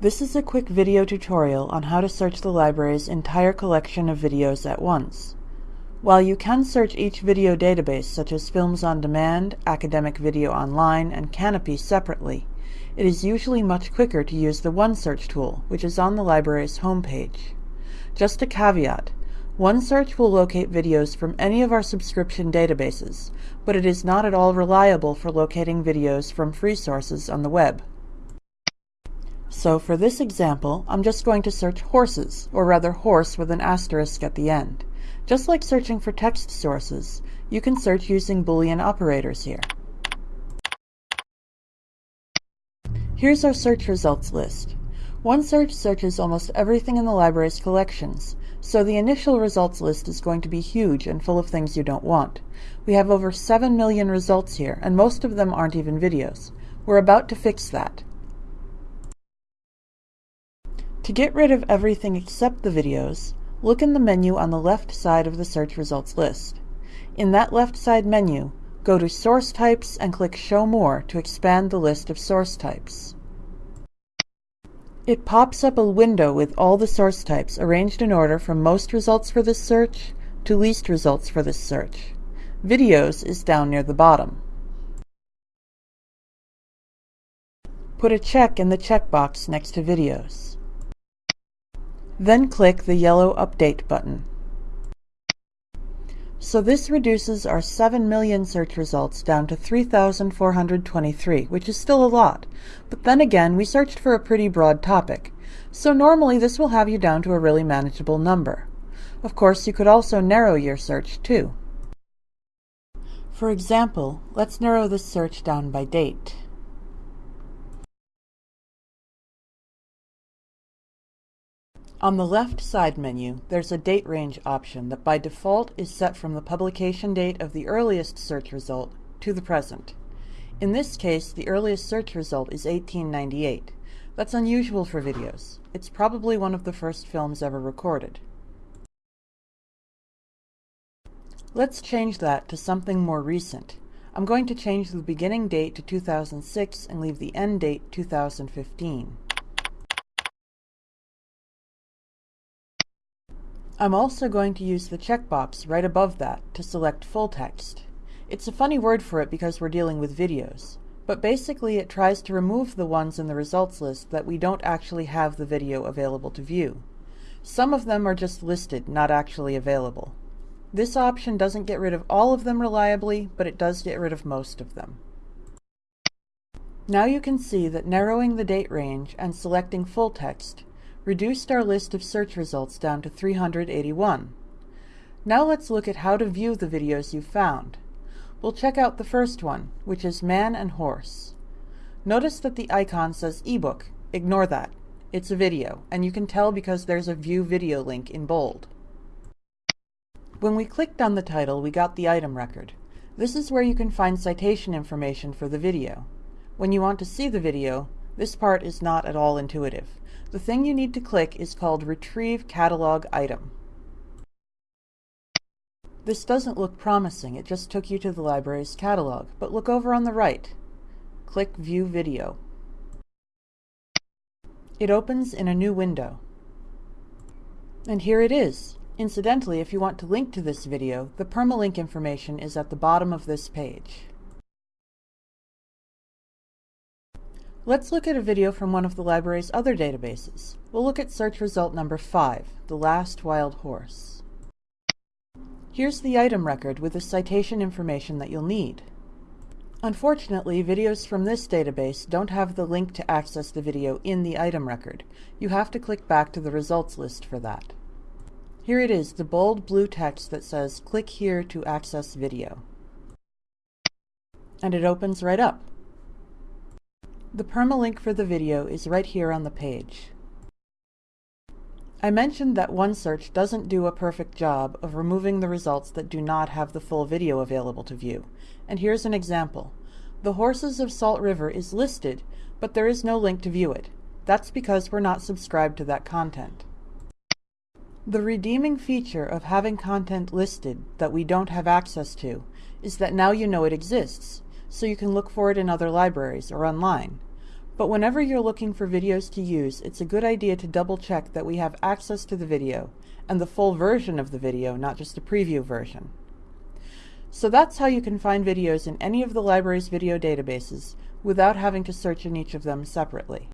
This is a quick video tutorial on how to search the library's entire collection of videos at once. While you can search each video database such as Films on Demand, Academic Video Online, and Kanopy separately, it is usually much quicker to use the OneSearch tool, which is on the library's homepage. Just a caveat, OneSearch will locate videos from any of our subscription databases, but it is not at all reliable for locating videos from free sources on the web. So for this example, I'm just going to search horses, or rather horse with an asterisk at the end. Just like searching for text sources, you can search using Boolean operators here. Here's our search results list. OneSearch searches almost everything in the library's collections, so the initial results list is going to be huge and full of things you don't want. We have over 7 million results here, and most of them aren't even videos. We're about to fix that. To get rid of everything except the videos, look in the menu on the left side of the search results list. In that left side menu, go to Source Types and click Show More to expand the list of source types. It pops up a window with all the source types arranged in order from most results for this search to least results for this search. Videos is down near the bottom. Put a check in the checkbox next to Videos. Then click the yellow Update button. So this reduces our 7 million search results down to 3,423, which is still a lot. But then again, we searched for a pretty broad topic. So normally this will have you down to a really manageable number. Of course, you could also narrow your search too. For example, let's narrow this search down by date. On the left side menu, there's a date range option that by default is set from the publication date of the earliest search result to the present. In this case, the earliest search result is 1898. That's unusual for videos. It's probably one of the first films ever recorded. Let's change that to something more recent. I'm going to change the beginning date to 2006 and leave the end date 2015. I'm also going to use the checkbox right above that to select full text. It's a funny word for it because we're dealing with videos, but basically it tries to remove the ones in the results list that we don't actually have the video available to view. Some of them are just listed, not actually available. This option doesn't get rid of all of them reliably, but it does get rid of most of them. Now you can see that narrowing the date range and selecting full text reduced our list of search results down to 381. Now let's look at how to view the videos you found. We'll check out the first one, which is Man and Horse. Notice that the icon says ebook. Ignore that. It's a video, and you can tell because there's a View Video link in bold. When we clicked on the title, we got the item record. This is where you can find citation information for the video. When you want to see the video, this part is not at all intuitive. The thing you need to click is called Retrieve Catalog Item. This doesn't look promising, it just took you to the library's catalog, but look over on the right. Click View Video. It opens in a new window. And here it is. Incidentally, if you want to link to this video, the permalink information is at the bottom of this page. Let's look at a video from one of the library's other databases. We'll look at search result number 5, The Last Wild Horse. Here's the item record with the citation information that you'll need. Unfortunately, videos from this database don't have the link to access the video in the item record. You have to click back to the results list for that. Here it is, the bold blue text that says, click here to access video. And it opens right up. The permalink for the video is right here on the page. I mentioned that OneSearch doesn't do a perfect job of removing the results that do not have the full video available to view, and here's an example. The Horses of Salt River is listed, but there is no link to view it. That's because we're not subscribed to that content. The redeeming feature of having content listed that we don't have access to is that now you know it exists, so you can look for it in other libraries or online. But whenever you're looking for videos to use, it's a good idea to double check that we have access to the video, and the full version of the video, not just a preview version. So that's how you can find videos in any of the library's video databases without having to search in each of them separately.